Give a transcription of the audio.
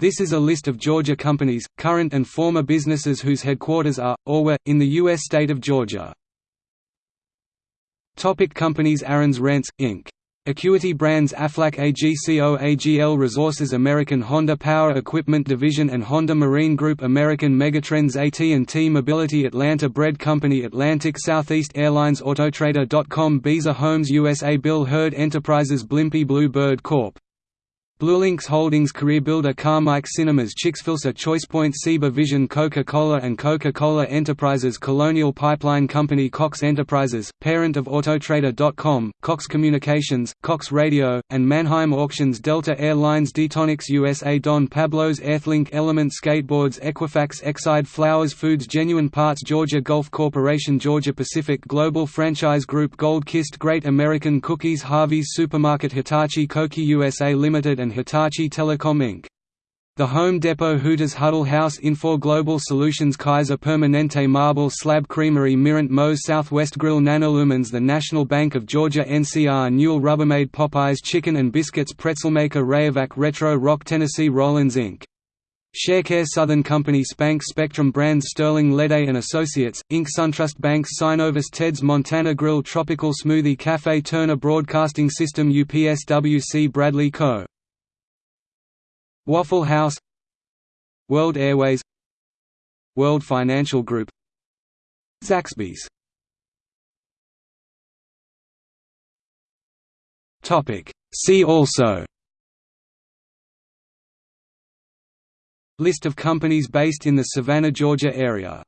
This is a list of Georgia companies, current and former businesses whose headquarters are, or were, in the U.S. state of Georgia. Topic companies Aaron's Rents, Inc. Acuity Brands Aflac AGCO AGL Resources American Honda Power Equipment Division and Honda Marine Group American Megatrends AT&T Mobility Atlanta Bread Company Atlantic Southeast Airlines Autotrader.com Beazer Homes USA Bill Heard Enterprises Blimpie Blue Bird Corp. Bluelinx Holdings Career Builder Carmike Cinemas ChoicePoint ChoicePoint Vision Coca-Cola and Coca-Cola Enterprises Colonial Pipeline Company Cox Enterprises, parent of Autotrader.com, Cox Communications, Cox Radio, and Manheim Auctions Delta Airlines Detonics USA Don Pablo's Earthlink Element Skateboards Equifax Exide Flowers Foods Genuine Parts Georgia Gulf Corporation Georgia Pacific Global Franchise Group Gold Kist Great American Cookies Harvey's Supermarket Hitachi Koki USA Limited and and Hitachi Telecom Inc. The Home Depot Hooters Huddle House Infor Global Solutions Kaiser Permanente Marble Slab Creamery Mirant Moe's Southwest Grill Nanolumens The National Bank of Georgia NCR Newell Rubbermaid Popeyes Chicken and Biscuits Pretzelmaker Rayovac Retro Rock Tennessee Rollins Inc. Sharecare Southern Company Spanx Spectrum Brands Sterling Lede and Associates, Inc. SunTrust Banks Synovus Ted's Montana Grill Tropical Smoothie Cafe Turner Broadcasting System UPSWC Bradley Co. Waffle House World Airways World Financial Group Zaxby's. Topic. See also. List of companies based in the Savannah, Georgia area